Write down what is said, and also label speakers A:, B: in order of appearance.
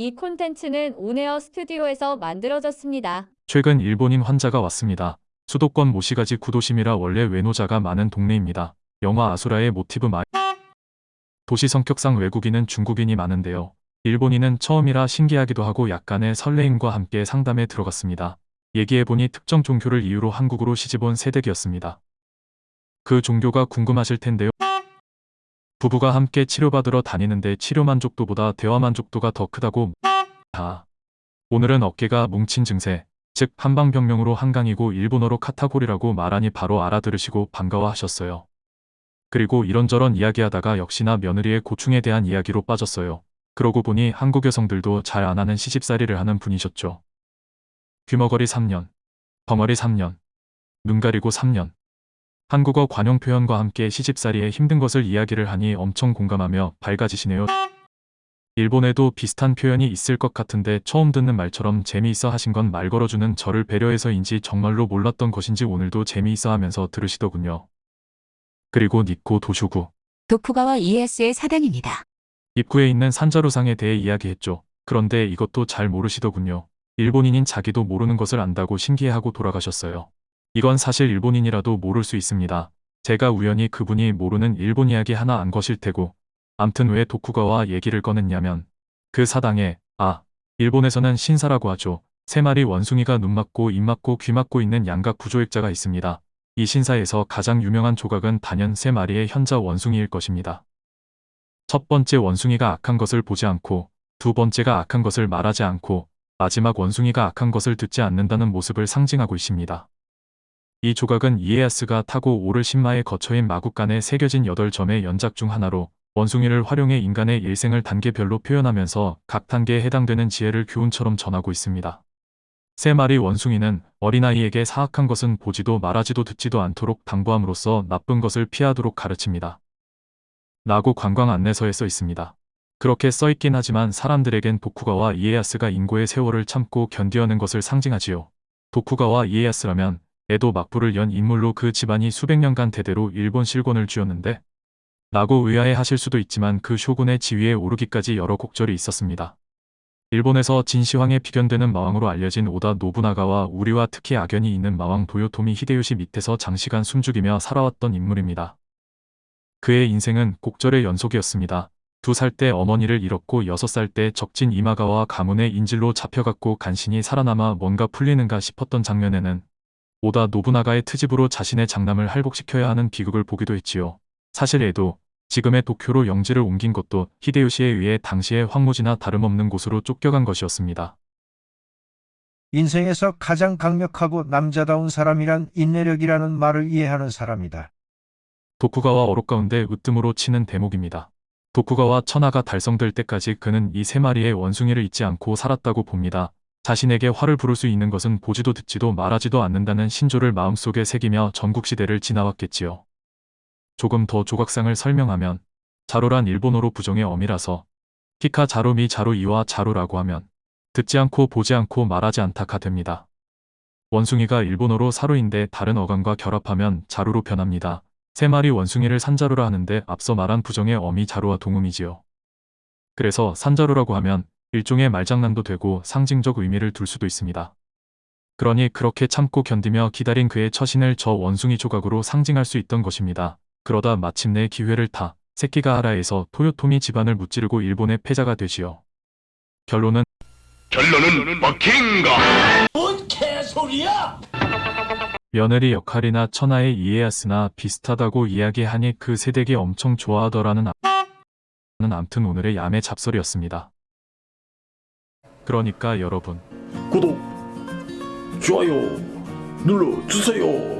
A: 이 콘텐츠는 온에어 스튜디오에서 만들어졌습니다.
B: 최근 일본인 환자가 왔습니다. 수도권 모시가지 구도심이라 원래 외노자가 많은 동네입니다. 영화 아수라의 모티브 마 도시 성격상 외국인은 중국인이 많은데요. 일본인은 처음이라 신기하기도 하고 약간의 설레임과 함께 상담에 들어갔습니다. 얘기해보니 특정 종교를 이유로 한국으로 시집온 세댁이었습니다. 그 종교가 궁금하실 텐데요. 부부가 함께 치료받으러 다니는데 치료 만족도보다 대화 만족도가 더 크다고 아. 오늘은 어깨가 뭉친 증세, 즉 한방병명으로 한강이고 일본어로 카타고리라고 말하니 바로 알아들으시고 반가워하셨어요. 그리고 이런저런 이야기하다가 역시나 며느리의 고충에 대한 이야기로 빠졌어요. 그러고 보니 한국 여성들도 잘 안 하는 시집살이를 하는 분이셨죠. 귀머거리 3년, 벙어리 3년, 눈 가리고 3년. 한국어 관용 표현과 함께 시집살이에 힘든 것을 이야기를 하니 엄청 공감하며 밝아지시네요. 일본에도 비슷한 표현이 있을 것 같은데 처음 듣는 말처럼 재미있어 하신 건 말 걸어주는 저를 배려해서인지 정말로 몰랐던 것인지 오늘도 재미있어 하면서 들으시더군요. 그리고 니코 도슈구.
C: 도쿠가와 이에야스의 사당입니다.
B: 입구에 있는 산자루상에 대해 이야기했죠. 그런데 이것도 잘 모르시더군요. 일본인인 자기도 모르는 것을 안다고 신기해하고 돌아가셨어요. 이건 사실 일본인이라도 모를 수 있습니다. 제가 우연히 그분이 모르는 일본 이야기 하나 안 것일 테고 암튼 왜 도쿠가와 얘기를 꺼냈냐면 그 사당에 아 일본에서는 신사라고 하죠. 세 마리 원숭이가 눈 맞고 입 맞고 귀 맞고 있는 양각 구조액자가 있습니다. 이 신사에서 가장 유명한 조각은 단연 세 마리의 현자 원숭이일 것입니다. 첫 번째 원숭이가 악한 것을 보지 않고 두 번째가 악한 것을 말하지 않고 마지막 원숭이가 악한 것을 듣지 않는다는 모습을 상징하고 있습니다. 이 조각은 이에야스가 타고 오를 신마의 거처인 마국간에 새겨진 8점의 연작 중 하나로 원숭이를 활용해 인간의 일생을 단계별로 표현하면서 각 단계에 해당되는 지혜를 교훈처럼 전하고 있습니다. 세 마리 원숭이는 어린아이에게 사악한 것은 보지도 말하지도 듣지도 않도록 당부함으로써 나쁜 것을 피하도록 가르칩니다. 라고 관광 안내서에 써 있습니다. 그렇게 써 있긴 하지만 사람들에겐 도쿠가와 이에야스가 인고의 세월을 참고 견디어낸 것을 상징하지요. 도쿠가와 이에야스라면 에도 막부를 연 인물로 그 집안이 수백 년간 대대로 일본 실권을 쥐었는데 라고 의아해 하실 수도 있지만 그 쇼군의 지위에 오르기까지 여러 곡절이 있었습니다. 일본에서 진시황에 비견되는 마왕으로 알려진 오다 노부나가와 우리와 특히 악연이 있는 마왕 도요토미 히데요시 밑에서 장시간 숨죽이며 살아왔던 인물입니다. 그의 인생은 곡절의 연속이었습니다. 두 살 때 어머니를 잃었고 여섯 살 때 적진 이마가와 가문의 인질로 잡혀갔고 간신히 살아남아 뭔가 풀리는가 싶었던 장면에는 오다 노부나가의 트집으로 자신의 장남을 할복시켜야 하는 비극을 보기도 했지요. 사실 에도 지금의 도쿄로 영지를 옮긴 것도 히데요시에 의해 당시의 황무지나 다름없는 곳으로 쫓겨간 것이었습니다.
D: 인생에서 가장 강력하고 남자다운 사람이란 인내력이라는 말을 이해하는 사람이다.
B: 도쿠가와 어록 가운데 으뜸으로 치는 대목입니다. 도쿠가와 천하가 달성될 때까지 그는 이 세 마리의 원숭이를 잊지 않고 살았다고 봅니다. 자신에게 화를 부를 수 있는 것은 보지도 듣지도 말하지도 않는다는 신조를 마음속에 새기며 전국시대를 지나왔겠지요. 조금 더 조각상을 설명하면 자로란 일본어로 부정의 어미라서 키카 자로미 자로 이와 자로라고 하면 듣지 않고 보지 않고 말하지 않다가 됩니다. 원숭이가 일본어로 사로인데 다른 어감과 결합하면 자루로 변합니다. 세 마리 원숭이를 산자루라 하는데 앞서 말한 부정의 어미 자루와 동음이지요. 그래서 산자루라고 하면 일종의 말장난도 되고 상징적 의미를 둘 수도 있습니다. 그러니 그렇게 참고 견디며 기다린 그의 처신을 저 원숭이 조각으로 상징할 수 있던 것입니다. 그러다 마침내 기회를 타 세키가하라에서 토요토미 집안을 무찌르고 일본의 패자가 되지요. 결론은
E: 결론은 막힌가?
B: 며느리 역할이나 천하의 이에야스나 비슷하다고 이야기하니 그 세댁이 엄청 좋아하더라는 아... 는 암튼 오늘의 야매 잡설이었습니다. 그러니까 여러분
E: 구독, 좋아요 눌러주세요.